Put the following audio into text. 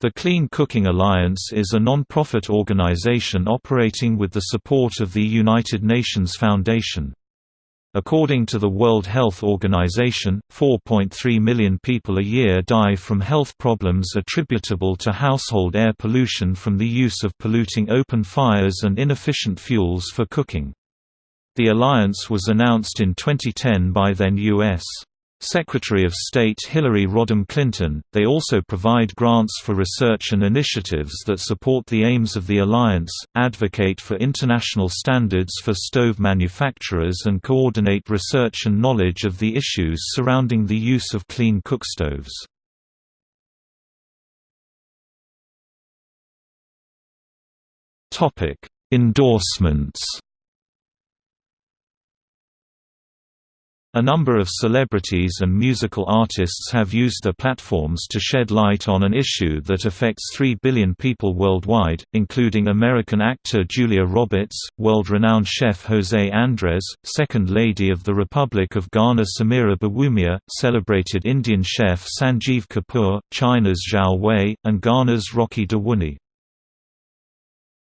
The Clean Cooking Alliance is a non-profit organization operating with the support of the United Nations Foundation. According to the World Health Organization, 4.3 million people a year die from health problems attributable to household air pollution from the use of polluting open fires and inefficient fuels for cooking. The alliance was announced in 2010 by then U.S. Secretary of State Hillary Rodham Clinton. They also provide grants for research and initiatives that support the aims of the alliance, advocate for international standards for stove manufacturers, and coordinate research and knowledge of the issues surrounding the use of clean cookstoves. Topic: Endorsements. A number of celebrities and musical artists have used their platforms to shed light on an issue that affects 3 billion people worldwide, including American actor Julia Roberts, world-renowned chef José Andrés, Second Lady of the Republic of Ghana Samira Bawumia, celebrated Indian chef Sanjeev Kapoor, China's Zhao Wei, and Ghana's Rocky Dawuni.